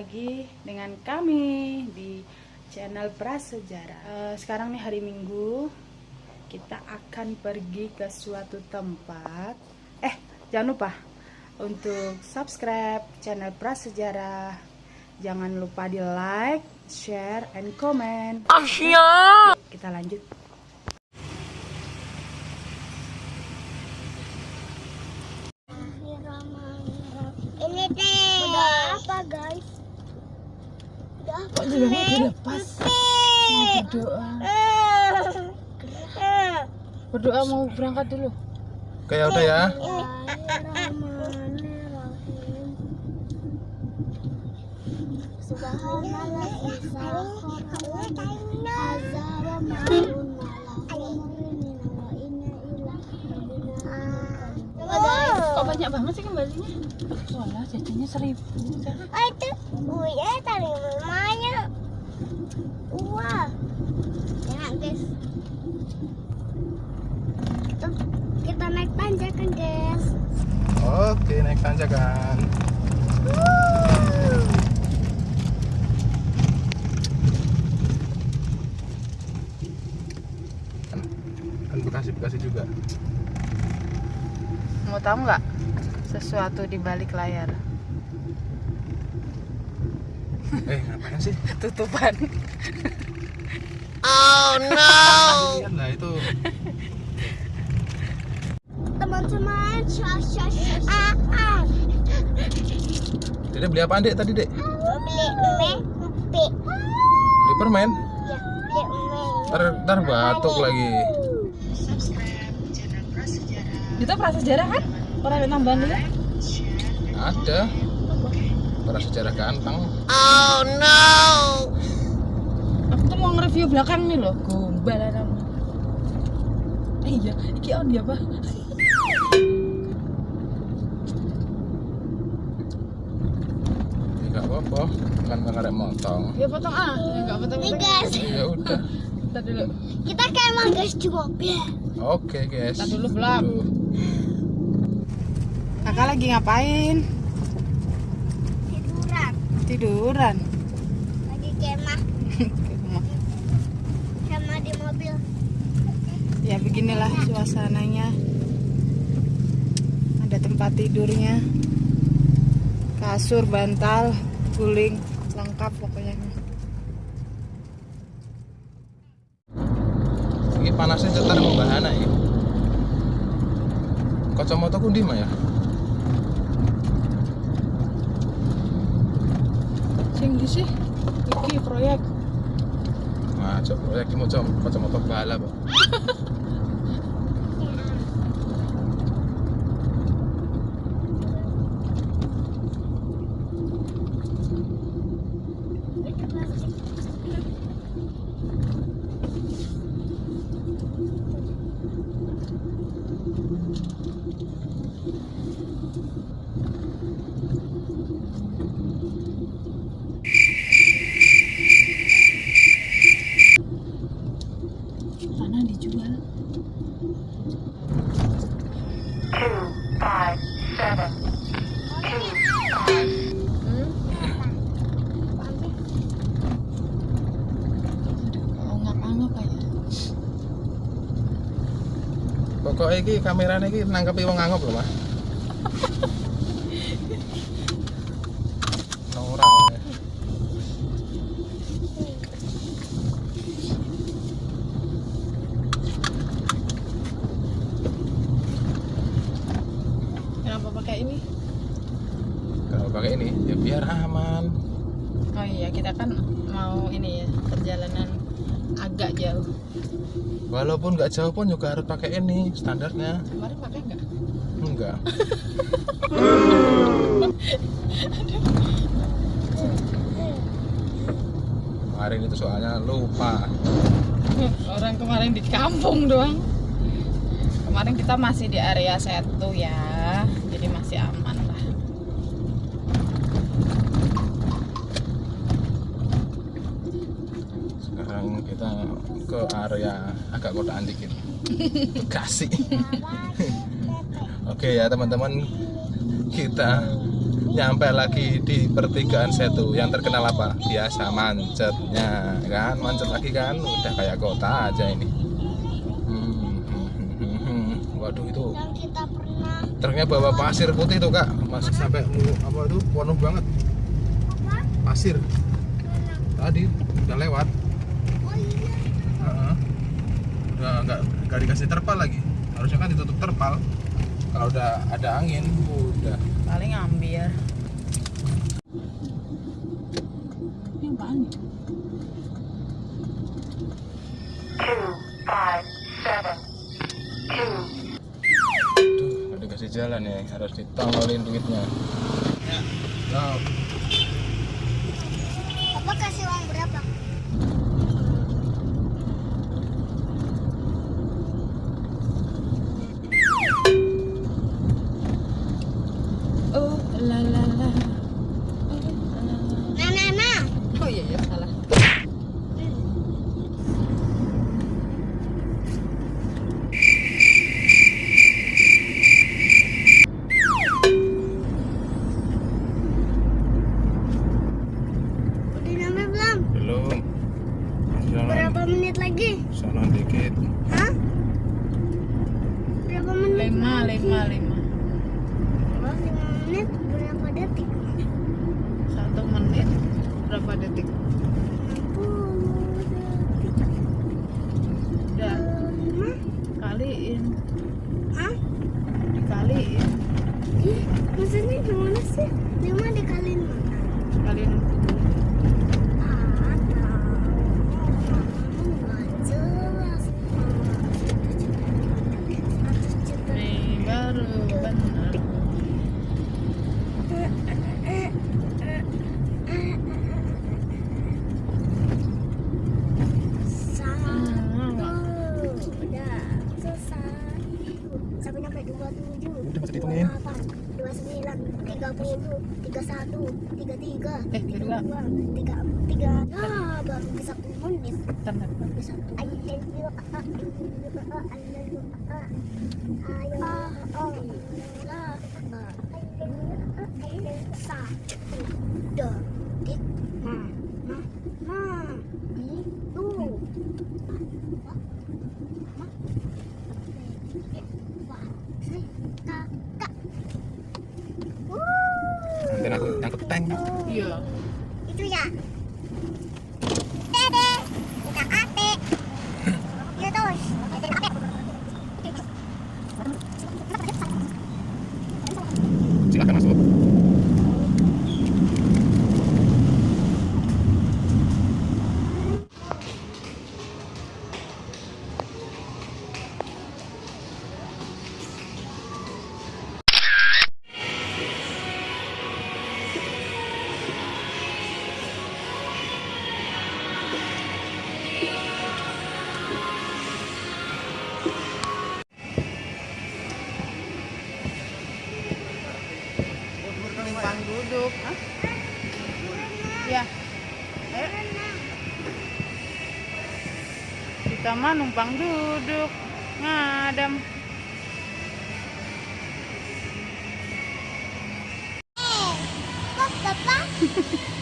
lagi dengan kami di channel Prasejarah. Eh, sekarang nih hari Minggu, kita akan pergi ke suatu tempat. Eh, jangan lupa untuk subscribe channel Prasejarah. Jangan lupa di like, share, and comment. Kita lanjut. Ini teh. Udah apa guys? Udah apa? Kok juga mau dilepas? Mau berdoa. Berdoa mau berangkat dulu. Oke ya udah ya. Kok banyak banget sih kembalinya? Walah, jajannya seribu. Oh itu Uya tadi mamanya Wah Enak guys Tuh, Kita naik tanjakan guys Oke naik tanjakan. Bekasi-bekasi juga. Mau tahu nggak sesuatu di balik layar? Eh ngapain sih? Tutupan. Lihat lah itu. Teman-teman syah ah, ah. Dede beli apa dek tadi dek? Beli Mie Beli permen? Ya beli mie Ntar, ntar batuk lagi. Itu prasejarah kan? Orang yang tambahan dulu. Ada. Para sejarah ganteng. Aku tuh mau nge-review belakang nih loh. Gombal ada. Eh, iya, iki on dia apa? Ya, Nggak apa-apa. Kan ngarep motong. Ya potong ah, enggak potong. Nih guys Ya udah. Kita dulu. Kita kayak emang guys di mobil Oke guys. Ntar dulu, belum. Kakak lagi ngapain? Tiduran Tiduran. Lagi kemah Kemah di mobil ya beginilah suasananya ada tempat tidurnya kasur bantal guling lengkap pokoknya Ini panasnya cetar membahana ya. Kacamata ku di ya? sing di sih iki proyek Ngajak proyek ini mau kacamata bala, Pokoknya ini kameranya ini nangkepi wong angop loh, Mas. Nora. kenapa pakai ini Kalau pakai ini ya biar aman. oh iya kita kan mau ini ya perjalanan agak jauh Walaupun nggak jauh pun juga harus pakai ini standarnya. kemarin pakai nggak Enggak. Kemarin itu soalnya lupa. orang kemarin di kampung doang kemarin kita masih di area setu ya jadi masih aman lah Sekarang kita ke area agak kotaan dikit. Bekasi. Oke ya teman-teman, kita nyampe lagi di pertigaan Setu. Yang terkenal apa? Biasa macetnya kan? Macet lagi kan? Udah kayak kota aja ini. Hmm, hmm, hmm, hmm, hmm. waduh itu truknya bawa pasir putih tuh kak. Masih sampai apa itu penuh banget. Pasir. Tadi udah lewat Oh iya. Heeh. Nggak nggak dikasih terpal lagi. Harusnya kan ditutup terpal. Kalau udah ada angin udah. Paling ambil. Ini apaan Aduh, nggak dikasih jalan ya harus ditongolin duitnya. Nah, Papa kasih uang berapa? oh la la la Nah, nah, nah. oh iya ya salah Udah nyampe belum? belum jalan Berapa menit lagi? jalan dikit Hah? Berapa menit? lima lagi? lima lima Oh, lima menit berapa detik? satu menit berapa detik 60 detik. udah Lima? kaliin Hah? dikaliin Ih, maksudnya gimana sih? Lima dikaliin mana? kaliin Ah, tahu. Nggak jelas. Seratus juta. nih baru benar Satu. Udah selesai. Sampai nyampe dua tujuh. Udah, dihitungin. Dua sembilan, tiga puluh, tiga satu, tiga tiga, Eh, tiga dua. tiga tiga. Ah, baru bisa satu menit. bentar bentar. Baru satu. Ayo, ayo, ayo, ayo, ayo, ayo, satu detik. Nah, nah, nah, itu. Wah, saya kakak. Nanti aku nyangkut tank iya Itu ya. Kita mah numpang duduk ngadam Kok bapak